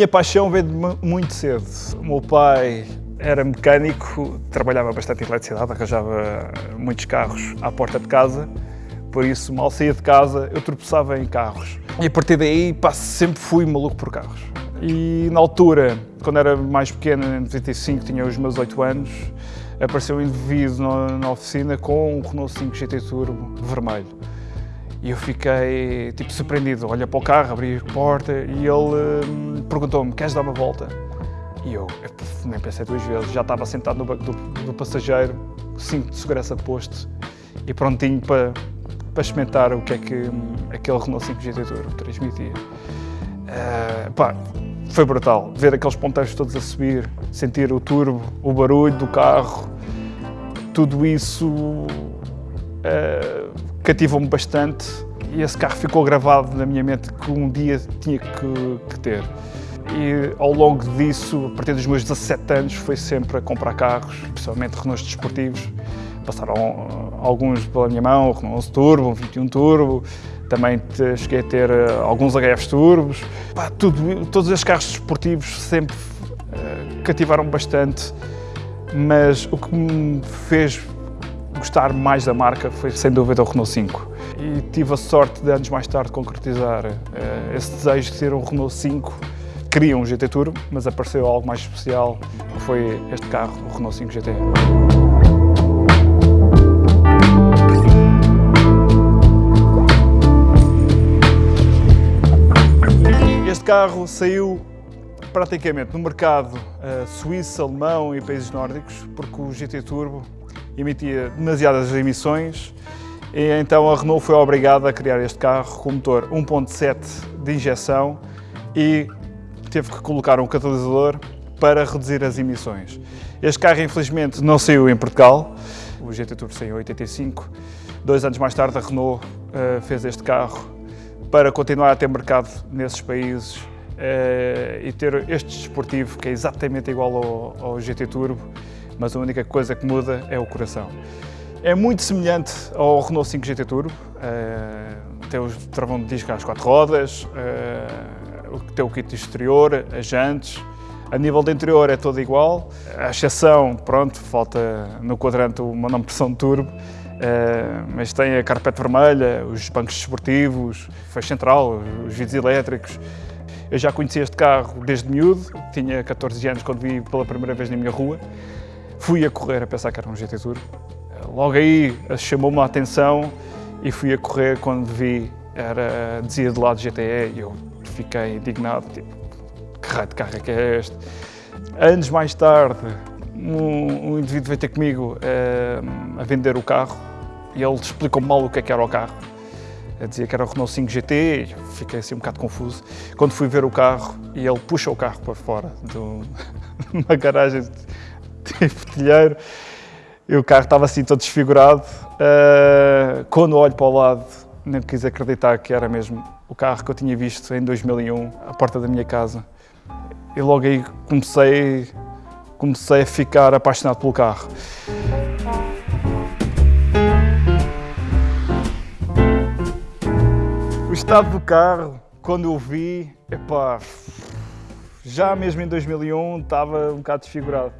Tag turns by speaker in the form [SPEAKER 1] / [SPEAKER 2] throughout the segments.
[SPEAKER 1] Minha paixão veio de muito cedo. O meu pai era mecânico, trabalhava bastante em eletricidade, arranjava muitos carros à porta de casa, por isso, mal saía de casa, eu tropeçava em carros. E a partir daí, pá, sempre fui maluco por carros. E na altura, quando era mais pequeno, em 95, tinha os meus 8 anos, apareceu um indivíduo na, na oficina com um Renault 5 GT Turbo vermelho. E eu fiquei tipo surpreendido, olha para o carro, abri a porta e ele hum, perguntou-me, queres dar uma volta? E eu, eu, nem pensei duas vezes, já estava sentado no banco do, do passageiro, cinto de segurança posto e prontinho para, para experimentar o que é que hum, aquele Renault 5 GT Turbo transmitia. Uh, pá, foi brutal, ver aqueles ponteiros todos a subir, sentir o turbo, o barulho do carro, tudo isso uh, cativou-me bastante e esse carro ficou gravado na minha mente que um dia tinha que, que, ter. E ao longo disso, a partir dos meus 17 anos, foi sempre a comprar carros, principalmente Renaults desportivos. Passaram uh, alguns pela minha mão, o Renault 11 Turbo, um 21 Turbo, também cheguei a ter uh, alguns HFs turbos. Pá, tudo, todos esses carros desportivos sempre uh, cativaram bastante, mas o que me fez gostar mais da marca foi sem dúvida o Renault 5. E tive a sorte de anos mais tarde concretizar uh, esse desejo de ter um Renault 5. Queria um GT Turbo, mas apareceu algo mais especial, que foi este carro, o Renault 5 GT. Este carro saiu praticamente no mercado uh, suíço, alemão e países nórdicos, porque o GT Turbo emitia demasiadas emissões e então a Renault foi obrigada a criar este carro com motor 1.7 de injeção e teve que colocar um catalisador para reduzir as emissões. Este carro infelizmente não saiu em Portugal, o GT Turbo saiu em 85. Dois anos mais tarde a Renault uh, fez este carro para continuar a ter mercado nesses países uh, e ter este desportivo que é exatamente igual ao, ao GT Turbo mas a única coisa que muda é o coração. É muito semelhante ao Renault 5 GT Turbo, uh, tem o travão de disco às quatro rodas, uh, tem o kit exterior, as jantes, a nível de interior é todo igual, a exceção, pronto, falta no quadrante uma não pressão de turbo, Uh, mas tem a carpete vermelha, os bancos desportivos, feixe central, os vidros elétricos. Eu já conheci este carro desde miúdo, tinha 14 anos quando vi pela primeira vez na minha rua. Fui a correr a pensar que era um GT Tour. Logo aí chamou-me a atenção e fui a correr quando vi, era, dizia de lado GTE e eu fiquei indignado, tipo, que raio de carro é que é este? Anos mais tarde, um, um indivíduo veio ter comigo uh, a vender o carro e ele explicou mal o que, é que era o carro. Eu dizia que era o Renault 5 GT e fiquei assim um bocado confuso. Quando fui ver o carro e ele puxa o carro para fora de uma garagem e o carro estava assim todo desfigurado. Uh, quando olho para o lado, nem quis acreditar que era mesmo o carro que eu tinha visto em 2001, à porta da minha casa. E logo aí comecei, comecei a ficar apaixonado pelo carro. O estado do carro, quando eu vi, epá, já mesmo em 2001 estava um bocado desfigurado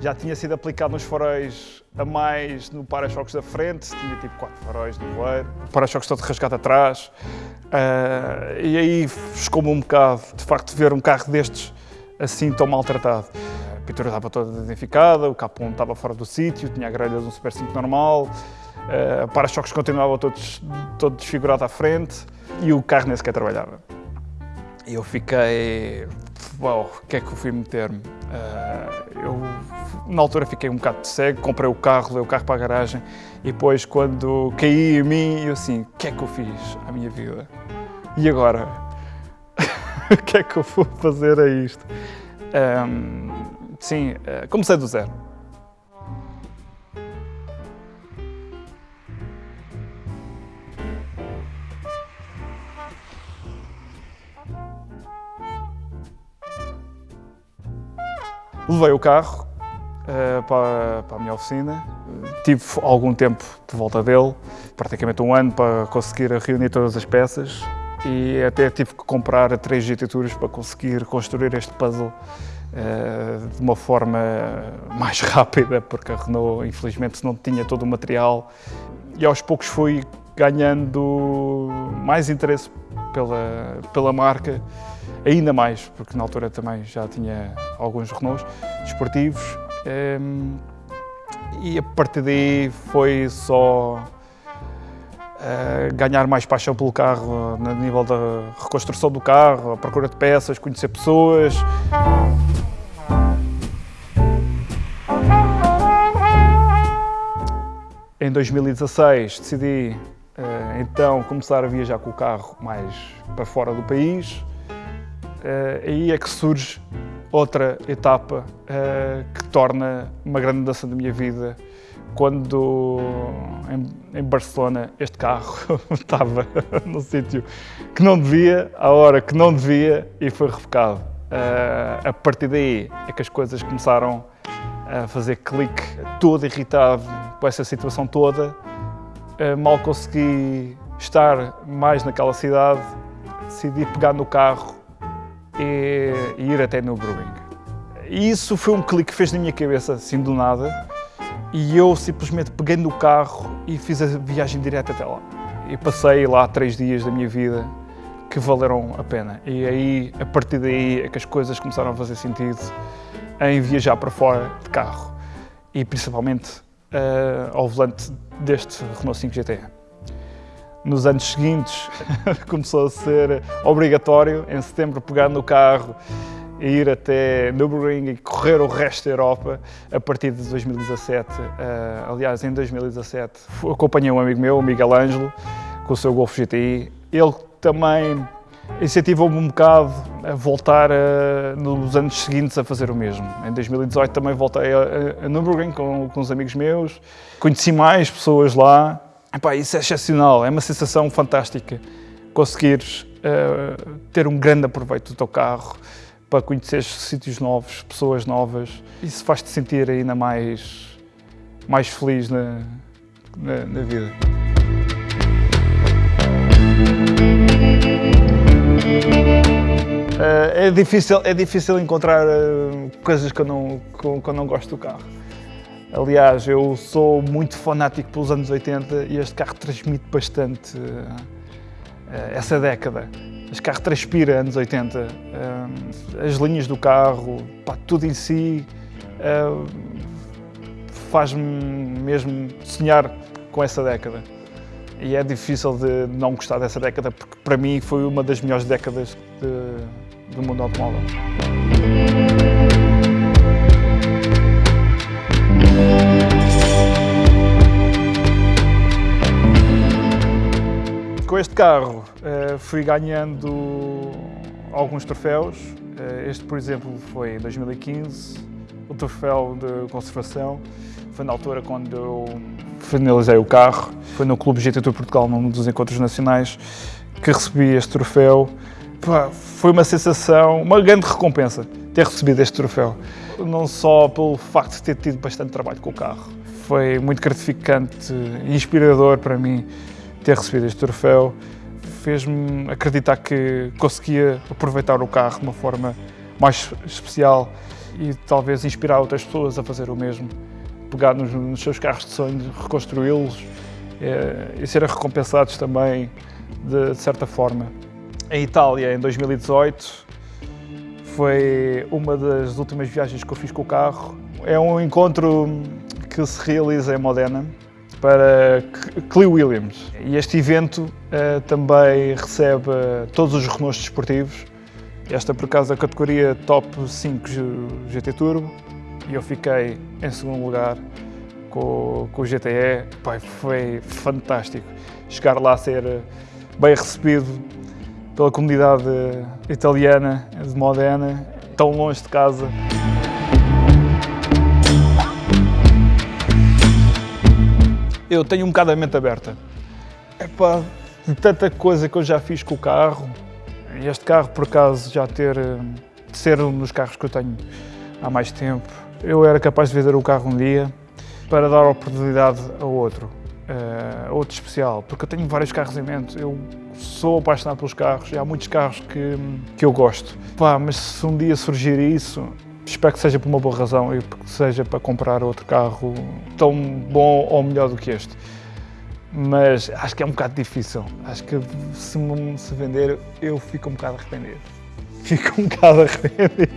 [SPEAKER 1] já tinha sido aplicado nos faróis a mais no para-choques da frente, tinha tipo quatro faróis no voeiro, para-choques todo rasgado atrás, uh, e aí ficou-me um bocado, de facto, ver um carro destes assim tão maltratado. A pintura estava toda danificada, o capão estava fora do sítio, tinha a grelha de um Super 5 normal, uh, para-choques continuava todos, todo desfigurado à frente e o carro nem sequer trabalhava. E eu fiquei, uau, o que é que eu fui meter-me? Uh, eu, na altura, fiquei um bocado cego, comprei o carro, levei o carro para a garagem e depois, quando caí em mim, eu assim, o que é que eu fiz à minha vida? E agora? o que é que eu vou fazer a isto? Um, sim, uh, comecei do zero. Levei o carro uh, para, para, a minha oficina, tive algum tempo de volta dele, praticamente um ano para conseguir reunir todas as peças e até tive que comprar três Tours para conseguir construir este puzzle uh, de uma forma mais rápida, porque a Renault infelizmente não tinha todo o material. E aos poucos fui ganhando mais interesse pela, pela marca, ainda mais, porque na altura também já tinha alguns Renaults desportivos um, e a partir daí foi só uh, ganhar mais paixão pelo carro, no nível da reconstrução do carro, a procura de peças, conhecer pessoas. Em 2016 decidi uh, então começar a viajar com o carro mais para fora do país. Uh, aí é que surge outra etapa uh, que torna uma grande mudança da minha vida. Quando em, em Barcelona este carro estava no sítio que não devia, à hora que não devia e foi revocado. Uh, a partir daí é que as coisas começaram a fazer clique, todo irritado com essa situação toda. Uh, mal consegui estar mais naquela cidade, decidi pegar no carro e, e ir até no Brewing. E isso foi um clique que fez na minha cabeça, assim do nada, e eu simplesmente peguei no carro e fiz a viagem direta até lá. E passei lá três dias da minha vida que valeram a pena. E aí, a partir daí, é que as coisas começaram a fazer sentido em viajar para fora de carro. E principalmente uh, ao volante deste Renault 5 GT nos anos seguintes começou a ser obrigatório, em setembro, pegar no carro e ir até Nürburgring e correr o resto da Europa a partir de 2017. Uh, eh, aliás, em 2017 acompanhei um amigo meu, o Miguel Ângelo, com o seu Golf GTI. Ele também incentivou-me um bocado a voltar a, nos anos seguintes a fazer o mesmo. Em 2018 também voltei a, a Nürburgring com, com uns amigos meus, conheci mais pessoas lá, Epá, isso é excepcional, é uma sensação fantástica conseguires uh, ter um grande aproveito do teu carro para conhecer sítios novos, pessoas novas. Isso faz-te sentir ainda mais, mais feliz na, na, na vida. Uh, é, difícil, é difícil encontrar uh, coisas que eu, não, que, que eu não gosto do carro. Aliás, eu sou muito fanático pelos anos 80 e este carro transmite bastante uh, essa década. Este carro transpira anos 80. Uh, as linhas do carro, pá, tudo em si, uh, faz-me mesmo sonhar com essa década. E é difícil de não gostar dessa década, porque para mim foi uma das melhores décadas de, do mundo automóvel. Este carro uh, fui ganhando alguns troféus. Uh, este, por exemplo, foi em 2015, o troféu de conservação. Foi na altura quando eu finalizei o carro. Foi no Clube GT Tour Portugal, num dos encontros nacionais, que recebi este troféu. Foi uma sensação, uma grande recompensa ter recebido este troféu. Não só pelo facto de ter tido bastante trabalho com o carro. Foi muito gratificante e inspirador para mim ter recebido este troféu fez-me acreditar que conseguia aproveitar o carro de uma forma mais especial e talvez inspirar outras pessoas a fazer o mesmo. Pegar nos, nos seus carros de sonho, reconstruí-los é, e serem recompensados também de, de certa forma. Em Itália, em 2018, foi uma das últimas viagens que eu fiz com o carro. É um encontro que se realiza em Modena, para Clee Williams. E este evento uh, também recebe todos os Renaults desportivos. Esta, por acaso, a categoria Top 5 GT Turbo. E eu fiquei em segundo lugar com, com o GTE. Pai, foi fantástico. Chegar lá a ser bem recebido pela comunidade italiana de Modena, tão longe de casa. Eu tenho um bocado a mente aberta. Pá, de tanta coisa que eu já fiz com o carro, este carro, por acaso, já ter, de ser um dos carros que eu tenho há mais tempo, eu era capaz de vender o carro um dia para dar oportunidade a outro. uh, outro especial, porque eu tenho vários carros em mente. Eu sou apaixonado pelos carros e há muitos carros que, que eu gosto. Mas se um dia surgir isso, espero que seja por uma boa razão e que seja para comprar outro carro tão bom ou melhor do que este. Mas acho que é um bocado difícil. Acho que se se vender, eu fico um bocado arrependido. Fico um bocado arrependido.